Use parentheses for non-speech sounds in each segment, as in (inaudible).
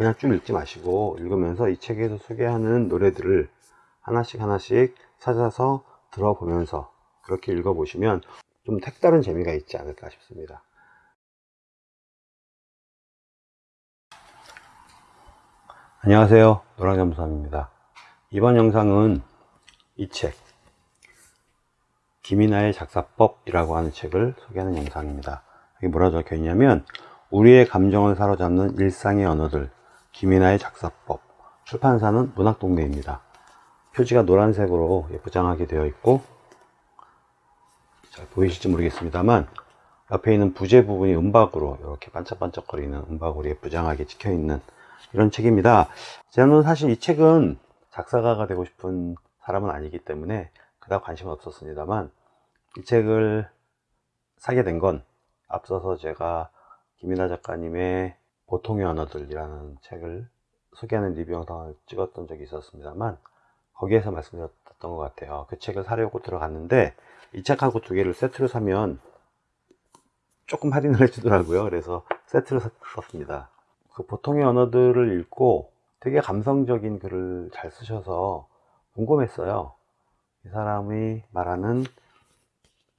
그냥 쭉 읽지 마시고 읽으면서 이 책에서 소개하는 노래들을 하나씩 하나씩 찾아서 들어보면서 그렇게 읽어보시면 좀 색다른 재미가 있지 않을까 싶습니다. 안녕하세요. 노랑잠수함입니다. 이번 영상은 이 책, 김이나의 작사법이라고 하는 책을 소개하는 영상입니다. 여기 뭐라 적혀 있냐면 우리의 감정을 사로잡는 일상의 언어들 김이나의 작사법 출판사는 문학동네입니다. 표지가 노란색으로 포장하게 되어 있고 잘 보이실지 모르겠습니다만 옆에 있는 부재 부분이 은박으로 이렇게 반짝반짝거리는 은박으로 예쁘장하게 찍혀 있는 이런 책입니다. 저는 사실 이 책은 작사가가 되고 싶은 사람은 아니기 때문에 그닥 관심은 없었습니다만 이 책을 사게 된 건 앞서서 제가 김이나 작가님의 보통의 언어들이라는 책을 소개하는 리뷰 영상을 찍었던 적이 있었습니다만 거기에서 말씀드렸던 것 같아요. 그 책을 사려고 들어갔는데 이 책하고 두 개를 세트로 사면 조금 할인을 (laughs) 해주더라고요. 그래서 세트를 샀습니다. 그 보통의 언어들을 읽고 되게 감성적인 글을 잘 쓰셔서 궁금했어요. 이 사람이 말하는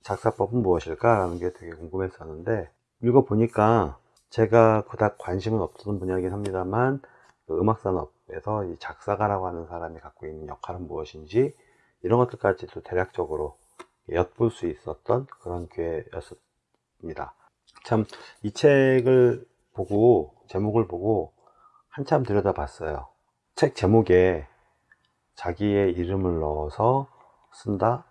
작사법은 무엇일까? 라는 게 되게 궁금했었는데 읽어보니까 제가 그닥 관심은 없었던 분야이긴 합니다만 그 음악산업에서 이 작사가라고 하는 사람이 갖고 있는 역할은 무엇인지 이런 것들까지도 대략적으로 엿볼 수 있었던 그런 기회였습니다. 참 이 책을 보고 제목을 보고 한참 들여다 봤어요. 책 제목에 자기의 이름을 넣어서 쓴다?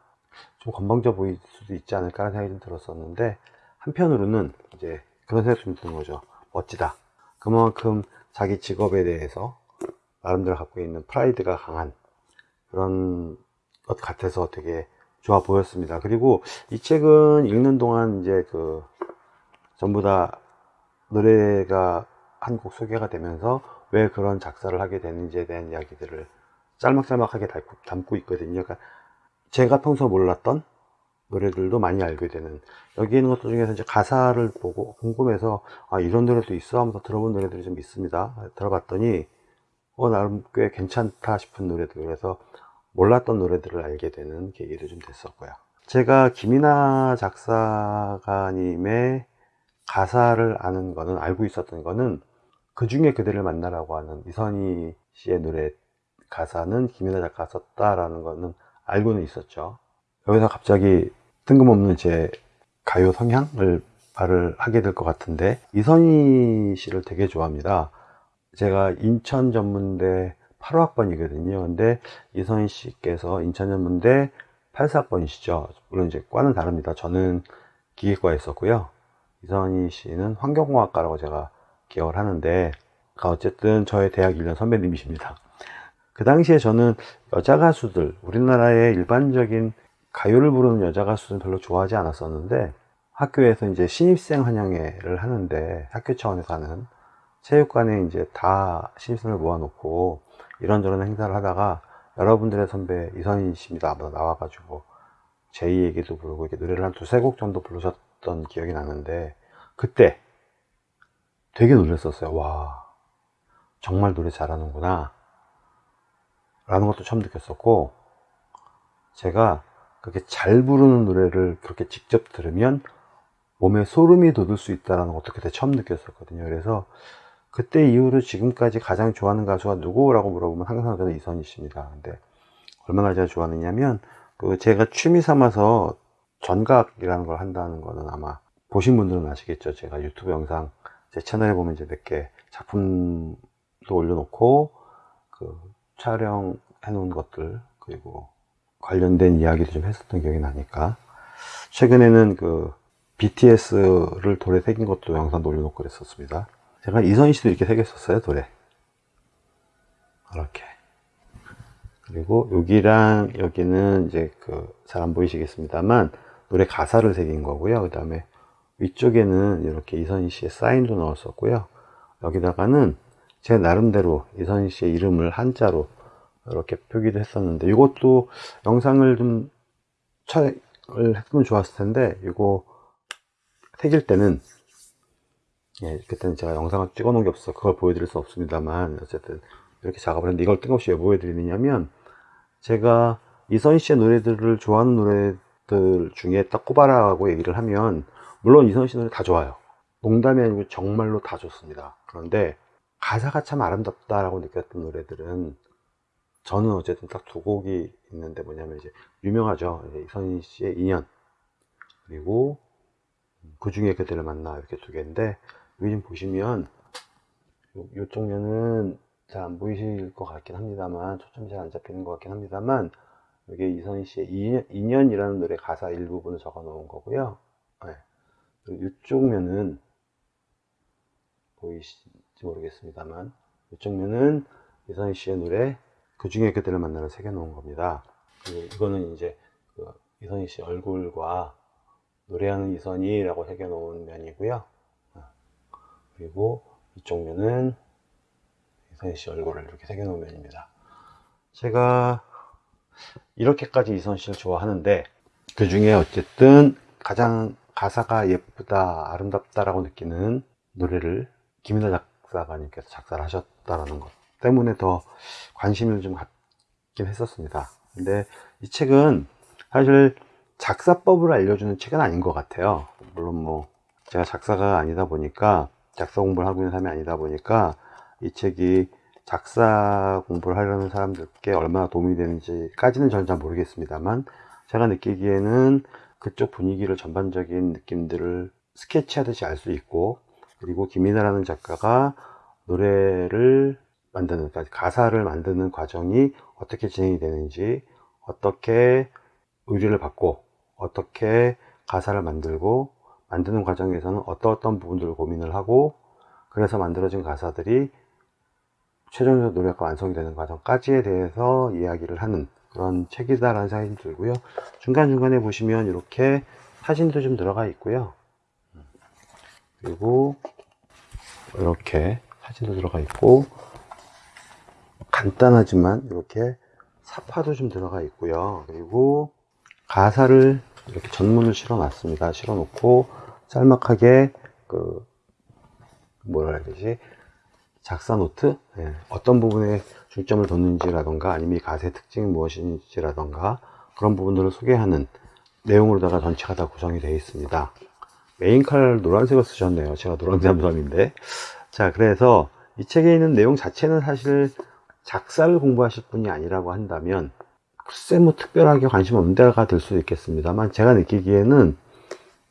좀 건방져 보일 수도 있지 않을까 하는 생각이 좀 들었었는데 한편으로는 이제 그런 생각이 좀 드는 거죠. 멋지다. 그만큼 자기 직업에 대해서 나름대로 갖고 있는 프라이드가 강한 그런 것 같아서 되게 좋아 보였습니다. 그리고 이 책은 읽는 동안 이제 그 전부 다 노래가 한 곡 소개가 되면서 왜 그런 작사를 하게 되는지에 대한 이야기들을 짤막짤막하게 담고 있거든요. 그러니까 제가 평소 몰랐던 노래들도 많이 알게 되는. 여기 있는 것들 중에서 이제 가사를 보고 궁금해서 아 이런 노래도 있어? 하면서 들어본 노래들이 좀 있습니다. 들어봤더니 어 나름 꽤 괜찮다 싶은 노래들. 그래서 몰랐던 노래들을 알게 되는 계기도 좀 됐었고요. 제가 김이나 작사가님의 가사를 아는 거는 알고 있었던 거는 그 중에 그대를 만나라고 하는 이선희 씨의 노래 가사는 김이나 작가가 썼다라는 거는 알고는 있었죠. 여기서 갑자기 뜬금없는 제 가요 성향을 말을 하게 될 것 같은데 이선희 씨를 되게 좋아합니다. 제가 인천 전문대 8학번이거든요. 근데 이선희 씨께서 인천 전문대 8사학번이시죠. 물론 이제 과는 다릅니다. 저는 기계과에 있었고요. 이선희 씨는 환경공학과라고 제가 기억을 하는데 어쨌든 저의 대학 1년 선배님이십니다. 그 당시에 저는 여자 가수들 우리나라의 일반적인 가요를 부르는 여자 가수는 별로 좋아하지 않았었는데 학교에서 이제 신입생 환영회를 하는데 학교 차원에서 하는 체육관에 이제 다 신입생을 모아놓고 이런저런 행사를 하다가 여러분들의 선배 이선희 씨입니다. 나와가지고 제이 얘기도 부르고 이렇게 노래를 한 두세 곡 정도 부르셨던 기억이 나는데 그때 되게 놀랐었어요. 와 정말 노래 잘하는구나 라는 것도 처음 느꼈었고 제가 그렇게 잘 부르는 노래를 그렇게 직접 들으면 몸에 소름이 돋을 수 있다는 것도 그때 처음 느꼈었거든요. 그래서 그때 이후로 지금까지 가장 좋아하는 가수가 누구라고 물어보면 항상 저는 이선희 씨입니다. 근데 얼마나 제가 좋아하느냐면 그 제가 취미 삼아서 전각이라는 걸 한다는 거는 아마 보신 분들은 아시겠죠. 제가 유튜브 영상 제 채널에 보면 이제 몇 개 작품도 올려놓고 그 촬영해 놓은 것들 그리고 관련된 이야기도 좀 했었던 기억이 나니까. 최근에는 그 BTS를 돌에 새긴 것도 영상 올려놓고 그랬었습니다. 제가 이선희 씨도 이렇게 새겼었어요 돌에. 이렇게. 그리고 여기랑 여기는 이제 그 잘 안 보이시겠습니다만 노래 가사를 새긴 거고요. 그 다음에 위쪽에는 이렇게 이선희 씨의 사인도 넣었었고요. 여기다가는 제 나름대로 이선희 씨의 이름을 한자로 이렇게 표기도 했었는데 이것도 영상을 좀 촬영을 했으면 좋았을 텐데 이거 새길 때는 예, 그때는 제가 영상을 찍어 놓은 게 없어서 그걸 보여드릴 수 없습니다만 어쨌든 이렇게 작업을 했는데 이걸 뜬금없이 왜 보여드리느냐면 제가 이선희 씨의 노래들을 좋아하는 노래들 중에 딱 꼽아라고 얘기를 하면 물론 이선희 씨 노래 다 좋아요. 농담이 아니고 정말로 다 좋습니다. 그런데 가사가 참 아름답다라고 느꼈던 노래들은 저는 어쨌든 딱 두 곡이 있는데 뭐냐면 이제 유명하죠. 이선희 씨의 인연. 그리고 그 중에 그대를 만나 이렇게 두 개인데 여기 좀 보시면 요, 요쪽 면은 잘 안 보이실 것 같긴 합니다만 초점이 잘 안 잡히는 것 같긴 합니다만 여기 이선희 씨의 인연, 인연이라는 노래 가사 일부분을 적어 놓은 거고요. 네. 이쪽 면은 보이실지 모르겠습니다만 이쪽 면은 이선희 씨의 노래 그 중에 그대를 만나를 새겨 놓은 겁니다. 이거는 이제 그 이선희 씨 얼굴과 노래하는 이선희라고 새겨 놓은 면이고요. 어. 그리고 이쪽 면은 이선희 씨 얼굴을 이렇게 새겨 놓은 면입니다. 제가 이렇게까지 이선 씨를 좋아하는데 그 중에 어쨌든 가장 가사가 예쁘다 아름답다라고 느끼는 노래를 김인하 작사가님께서 작사를 하셨다라는 것 때문에 더 관심을 좀 갖긴 했었습니다. 근데 이 책은 사실 작사법을 알려주는 책은 아닌 것 같아요. 물론 뭐 제가 작사가 아니다 보니까 작사 공부를 하고 있는 사람이 아니다 보니까 이 책이 작사 공부를 하려는 사람들께 얼마나 도움이 되는지까지는 저는 잘 모르겠습니다만 제가 느끼기에는 그쪽 분위기를 전반적인 느낌들을 스케치하듯이 알 수 있고 그리고 김이나라는 작가가 노래를 만드는 가사를 만드는 과정이 어떻게 진행이 되는지 어떻게 의뢰를 받고 어떻게 가사를 만들고 만드는 과정에서는 어떤 어떤 부분들을 고민을 하고 그래서 만들어진 가사들이 최종적 노래가 완성이 되는 과정까지에 대해서 이야기를 하는 그런 책이다라는 생각이 들고요. 중간중간에 보시면 이렇게 사진도 좀 들어가 있고요. 그리고 이렇게 사진도 들어가 있고 간단하지만 이렇게 삽화도 좀 들어가 있고요. 그리고 가사를 이렇게 전문을 실어 놨습니다. 실어 놓고 짤막하게 그 뭐라 해야 되지? 작사 노트? 예, 어떤 부분에 중점을 뒀는지라던가 아니면 이 가사의 특징이 무엇인지라던가 그런 부분들을 소개하는 내용으로다가 전체가 다 구성이 되어 있습니다. 메인 칼 노란색을 쓰셨네요. 제가 노란 잠수함인데. 자 그래서 이 책에 있는 내용 자체는 사실 작사를 공부하실 분이 아니라고 한다면 글쎄 뭐 특별하게 관심 없는 데가 될 수도 있겠습니다만 제가 느끼기에는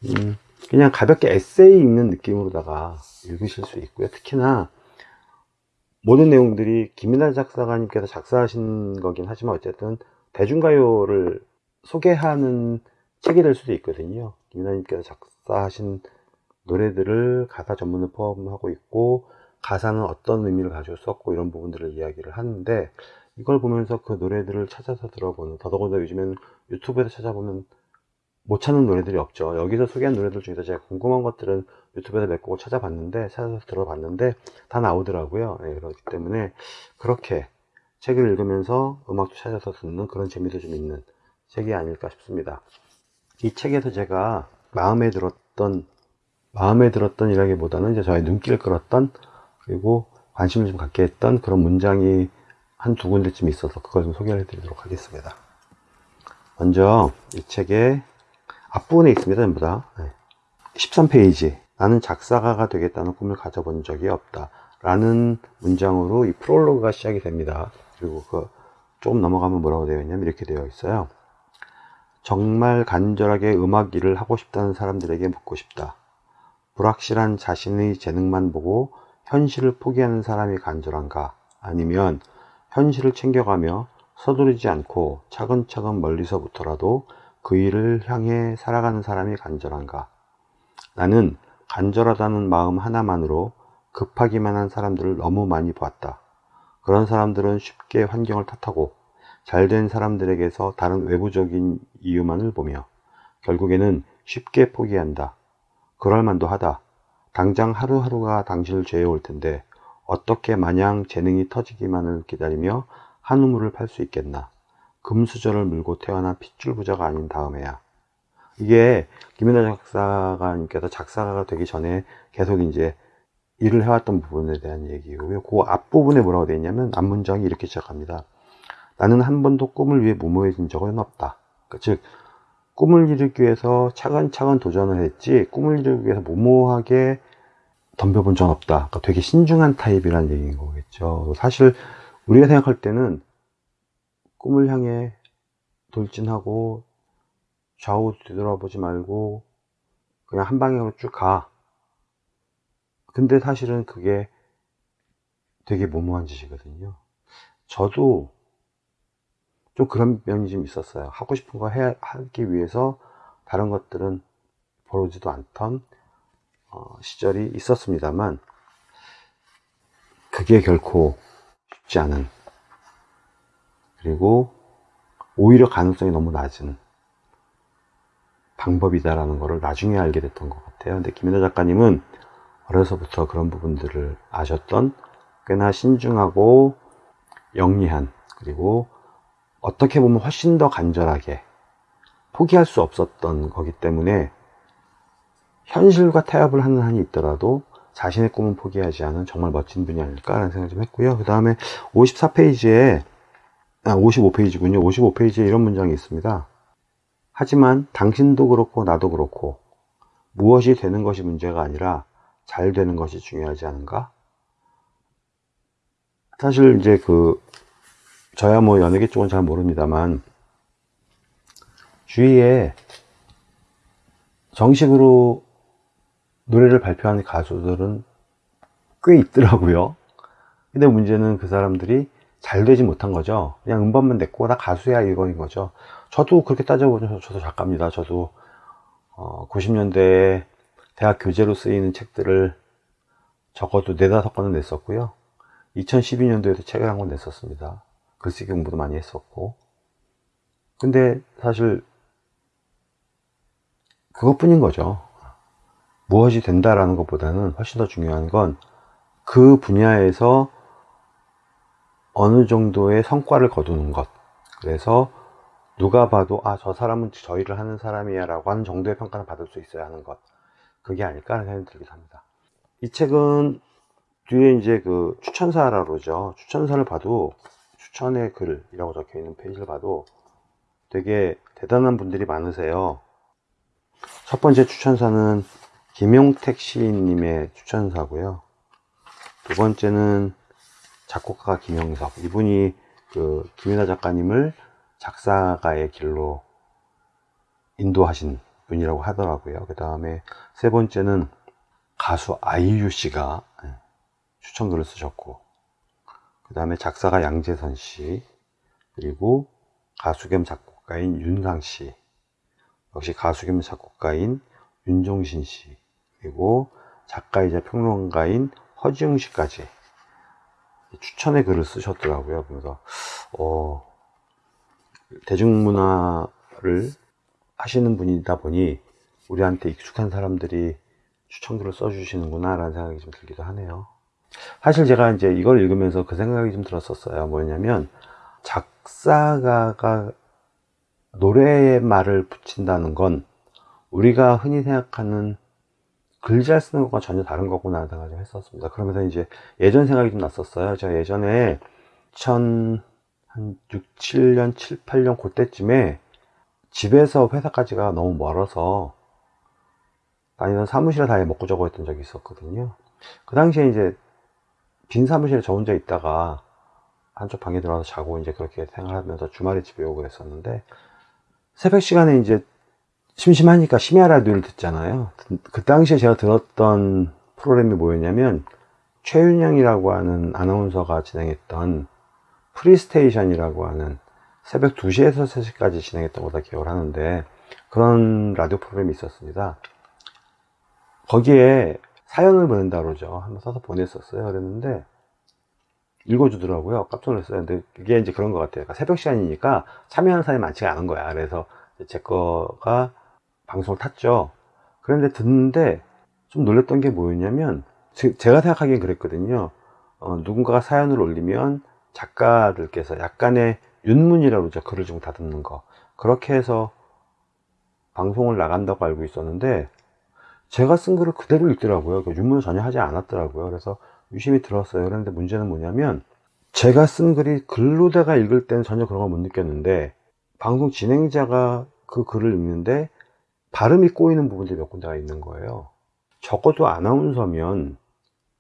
음, 그냥 가볍게 에세이 읽는 느낌으로다가 읽으실 수 있고요. 특히나 모든 내용들이 김민환 작사가님께서 작사하신 거긴 하지만 어쨌든 대중가요를 소개하는 책이 될 수도 있거든요. 김민환님께서 작사하신 노래들을 가사 전문을 포함하고 있고 가사는 어떤 의미를 가지고 썼고 이런 부분들을 이야기를 하는데 이걸 보면서 그 노래들을 찾아서 들어보는 더더군다나 요즘에는 유튜브에서 찾아보면 못 찾는 노래들이 없죠. 여기서 소개한 노래들 중에서 제가 궁금한 것들은 유튜브에서 몇 곡을 찾아봤는데 찾아서 들어봤는데 다 나오더라고요. 네, 그렇기 때문에 그렇게 책을 읽으면서 음악도 찾아서 듣는 그런 재미도 좀 있는 책이 아닐까 싶습니다. 이 책에서 제가 마음에 들었던 마음에 들었던 이라기보다는 이제 저의 눈길을 끌었던 그리고 관심을 좀 갖게 했던 그런 문장이 한 두 군데쯤 있어서 그걸 좀 소개해 드리도록 하겠습니다. 먼저 이 책의 앞부분에 있습니다 전부 다. 13페이지. 나는 작사가가 되겠다는 꿈을 가져본 적이 없다. 라는 문장으로 이 프롤로그가 시작이 됩니다. 그리고 그 조금 넘어가면 뭐라고 되어 있냐면 이렇게 되어 있어요. 정말 간절하게 음악 일을 하고 싶다는 사람들에게 묻고 싶다. 불확실한 자신의 재능만 보고 현실을 포기하는 사람이 간절한가 아니면 현실을 챙겨가며 서두르지 않고 차근차근 멀리서부터라도 그 일을 향해 살아가는 사람이 간절한가 나는 간절하다는 마음 하나만으로 급하기만 한 사람들을 너무 많이 보았다. 그런 사람들은 쉽게 환경을 탓하고 잘된 사람들에게서 다른 외부적인 이유만을 보며 결국에는 쉽게 포기한다. 그럴 만도 하다. 당장 하루하루가 당신을 죄어올 텐데 어떻게 마냥 재능이 터지기만을 기다리며 한 우물을 팔 수 있겠나. 금수저를 물고 태어난 핏줄 부자가 아닌 다음에야. 이게 김연아 작사가님께서 작사가가 되기 전에 계속 이제 일을 해왔던 부분에 대한 얘기고요. 그 앞부분에 뭐라고 되어 있냐면 앞문장이 이렇게 시작합니다. 나는 한 번도 꿈을 위해 무모해진 적은 없다. 그러니까 즉 꿈을 이루기 위해서 차근차근 도전을 했지 꿈을 이루기 위해서 무모하게 덤벼본 적은 없다. 그러니까 되게 신중한 타입이라는 얘기인 거겠죠. 사실 우리가 생각할 때는 꿈을 향해 돌진하고 좌우 뒤돌아보지 말고 그냥 한 방향으로 쭉 가. 근데 사실은 그게 되게 무모한 짓이거든요. 저도 좀 그런 면이 좀 있었어요. 하고 싶은 거 해, 하기 위해서 다른 것들은 보지도 않던 어, 시절이 있었습니다만 그게 결코 쉽지 않은 그리고 오히려 가능성이 너무 낮은 방법이다라는 것을 나중에 알게 됐던 것 같아요. 근데 김연아 작가님은 어려서부터 그런 부분들을 아셨던 꽤나 신중하고 영리한 그리고 어떻게 보면 훨씬 더 간절하게 포기할 수 없었던 거기 때문에 현실과 타협을 하는 한이 있더라도 자신의 꿈은 포기하지 않은 정말 멋진 분이 아닐까라는 생각 좀 했고요. 그 다음에 54페이지에 아, 55페이지군요. 55페이지에 이런 문장이 있습니다. 하지만 당신도 그렇고 나도 그렇고 무엇이 되는 것이 문제가 아니라 잘 되는 것이 중요하지 않은가? 사실 이제 그 저야 뭐 연예계 쪽은 잘 모릅니다만 주위에 정식으로 노래를 발표하는 가수들은 꽤 있더라고요. 근데 문제는 그 사람들이 잘 되지 못한 거죠. 그냥 음반만 냈고 나 가수야 이거인 거죠. 저도 그렇게 따져보면 저도 작가입니다. 저도 어, 90년대에 대학 교재로 쓰이는 책들을 적어도 네다섯 권은 냈었고요. 2012년도에도 책을 한 권 냈었습니다. 글쓰기 공부도 많이 했었고. 근데 사실 그것뿐인 거죠. 무엇이 된다라는 것보다는 훨씬 더 중요한 건 그 분야에서 어느 정도의 성과를 거두는 것. 그래서 누가 봐도 아 저 사람은 저 일을 하는 사람이야 라고 하는 정도의 평가를 받을 수 있어야 하는 것. 그게 아닐까 하는 생각이 들기도 합니다. 이 책은 뒤에 이제 그 추천사라고 그러죠. 추천사를 봐도 추천의 글이라고 적혀 있는 페이지를 봐도 되게 대단한 분들이 많으세요. 첫 번째 추천사는 김용택 시인님의 추천사고요. 두 번째는 작곡가 김영석. 이분이 그 김윤아 작가님을 작사가의 길로 인도하신 분이라고 하더라고요. 그 다음에 세 번째는 가수 아이유 씨가 예, 추천글을 쓰셨고, 그 다음에 작사가 양재선 씨, 그리고 가수 겸 작곡가인 윤상 씨, 역시 가수 겸 작곡가인 윤종신 씨, 그리고 작가이자 평론가인 허지웅 씨까지 추천의 글을 쓰셨더라고요. 그래서 어, 대중문화를 하시는 분이다 보니 우리한테 익숙한 사람들이 추천글을 써주시는구나 라는 생각이 좀 들기도 하네요. 사실 제가 이제 이걸 읽으면서 그 생각이 좀 들었었어요. 뭐냐면 작사가가 노래의 말을 붙인다는 건 우리가 흔히 생각하는 글 잘 쓰는 것과 전혀 다른 거구나 생각을 좀 했었습니다. 그러면서 이제 예전 생각이 좀 났었어요. 제가 예전에 2000, 한 6, 7년, 7, 8년 그때쯤에 집에서 회사까지가 너무 멀어서 다니던 사무실에 다니 먹고 자고 했던 적이 있었거든요. 그 당시에 이제 빈 사무실에 저 혼자 있다가 한쪽 방에 들어가서 자고 이제 그렇게 생활하면서 주말에 집에 오고 그랬었는데 새벽 시간에 이제 심심하니까 심야 라디오를 듣잖아요. 그 당시에 제가 들었던 프로그램이 뭐였냐면 최윤영이라고 하는 아나운서가 진행했던 프리스테이션이라고 하는 새벽 2시에서 3시까지 진행했던 거다 기억을 하는데 그런 라디오 프로그램이 있었습니다. 거기에 사연을 보낸다 그러죠. 한번 써서 보냈었어요. 그랬는데 읽어주더라고요. 깜짝 놀랐어요. 근데 그게 이제 그런 것 같아요. 그러니까 새벽 시간이니까 참여하는 사람이 많지가 않은 거야. 그래서 제 거가 방송을 탔죠. 그런데 듣는데 좀 놀랬던 게 뭐였냐면 제 가 생각하기엔 그랬거든요. 어, 누군가가 사연을 올리면 작가들께서 약간의 윤문이라고 그러죠. 글을 좀 다듬는 거. 그렇게 해서 방송을 나간다고 알고 있었는데 제가 쓴 글을 그대로 읽더라고요. 그 유문을 전혀 하지 않았더라고요. 그래서 유심히 들었어요. 그런데 문제는 뭐냐면 제가 쓴 글이 글로다가 읽을 때는 전혀 그런 걸 못 느꼈는데 방송 진행자가 그 글을 읽는데 발음이 꼬이는 부분들이 몇 군데가 있는 거예요. 적어도 아나운서면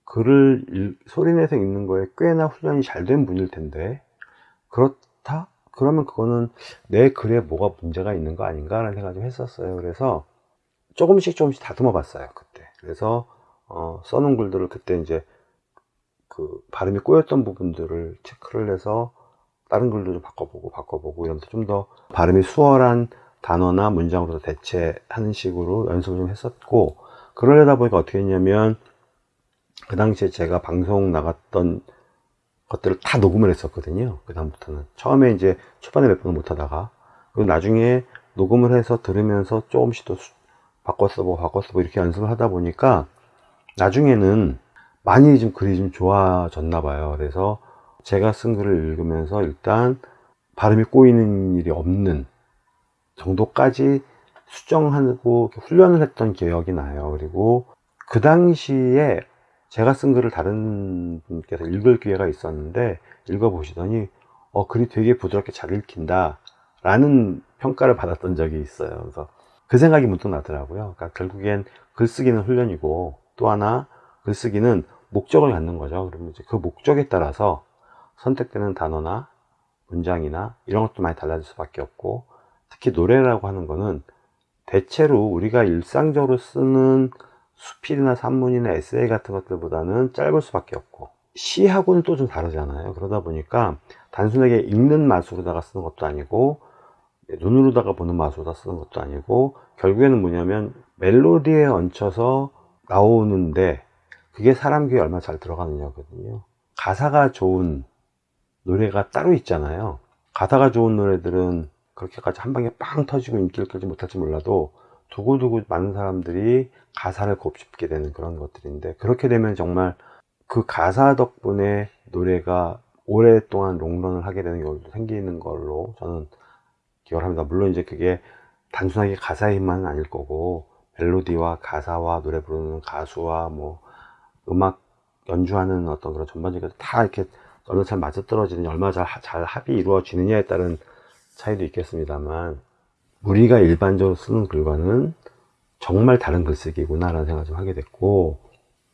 글을 읽- 소리내서 읽는 거에 꽤나 훈련이 잘 된 분일 텐데 그렇다? 그러면 그거는 내 글에 뭐가 문제가 있는 거 아닌가 라는 생각을 좀 했었어요. 그래서 조금씩 조금씩 다듬어 봤어요. 그때. 그래서 어, 써놓은 글들을 그때 이제 그 발음이 꼬였던 부분들을 체크를 해서 다른 글도 좀 바꿔보고 바꿔보고 이러면서 좀 더 발음이 수월한 단어나 문장으로 대체하는 식으로 연습을 좀 했었고 그러려다 보니까 어떻게 했냐면 그 당시에 제가 방송 나갔던 것들을 다 녹음을 했었거든요. 그 다음부터는 처음에 이제 초반에 몇 번은 못 하다가 그리고 나중에 녹음을 해서 들으면서 조금씩 또 수- 바꿔 써보고 바꿔 써보고 이렇게 연습을 하다 보니까 나중에는 많이 좀 글이 좀 좋아졌나 봐요. 그래서 제가 쓴 글을 읽으면서 일단 발음이 꼬이는 일이 없는 정도까지 수정하고 훈련을 했던 기억이 나요. 그리고 그 당시에 제가 쓴 글을 다른 분께서 읽을 기회가 있었는데 읽어보시더니 어, 글이 되게 부드럽게 잘 읽힌다 라는 평가를 받았던 적이 있어요. 그래서 그 생각이 문득 나더라고요. 그러니까 결국엔 글쓰기는 훈련이고 또 하나 글쓰기는 목적을 갖는 거죠. 그러면 이제 그 목적에 따라서 선택되는 단어나 문장이나 이런 것도 많이 달라질 수밖에 없고 특히 노래라고 하는 거는 대체로 우리가 일상적으로 쓰는 수필이나 산문이나 에세이 같은 것들보다는 짧을 수밖에 없고 시하고는 또 좀 다르잖아요. 그러다 보니까 단순하게 읽는 맛으로다가 쓰는 것도 아니고 눈으로다가 보는 맛으로다 쓰는 것도 아니고 결국에는 뭐냐면 멜로디에 얹혀서 나오는데 그게 사람 귀에 얼마나 잘 들어가느냐거든요. 가사가 좋은 노래가 따로 있잖아요. 가사가 좋은 노래들은 그렇게까지 한 방에 빵 터지고 인기를 끌지 못할지 몰라도 두고두고 많은 사람들이 가사를 곱씹게 되는 그런 것들인데 그렇게 되면 정말 그 가사 덕분에 노래가 오랫동안 롱런을 하게 되는 경우도 생기는 걸로 저는 기억을 합니다. 물론 이제 그게 단순하게 가사의 힘만은 아닐 거고 멜로디와 가사와 노래 부르는 가수와 뭐 음악 연주하는 어떤 그런 전반적인 다 이렇게 얼마나 잘 맞아떨어지느냐 얼마나 잘, 잘 합이 이루어지느냐에 따른 차이도 있겠습니다만 우리가 일반적으로 쓰는 글과는 정말 다른 글쓰기구나 라는 생각을 좀 하게 됐고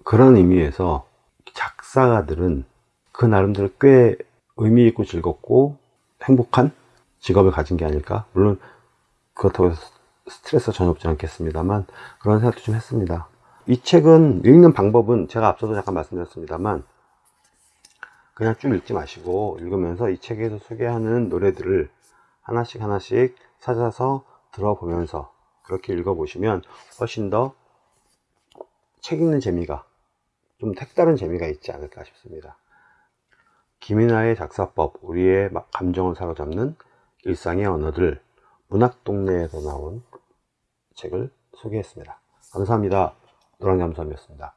그런 의미에서 작사가들은 그 나름대로 꽤 의미 있고 즐겁고 행복한 직업을 가진 게 아닐까? 물론 그렇다고 해서 스트레스가 전혀 없지 않겠습니다만 그런 생각도 좀 했습니다. 이 책은 읽는 방법은 제가 앞서도 잠깐 말씀드렸습니다만 그냥 쭉 읽지 마시고 읽으면서 이 책에서 소개하는 노래들을 하나씩 하나씩 찾아서 들어보면서 그렇게 읽어보시면 훨씬 더 책 읽는 재미가 좀 색다른 재미가 있지 않을까 싶습니다. 김이나의 작사법, 우리의 막 감정을 사로잡는 일상의 언어들, 문학 동네에서 나온 책을 소개했습니다. 감사합니다. 노랑잠수함이었습니다.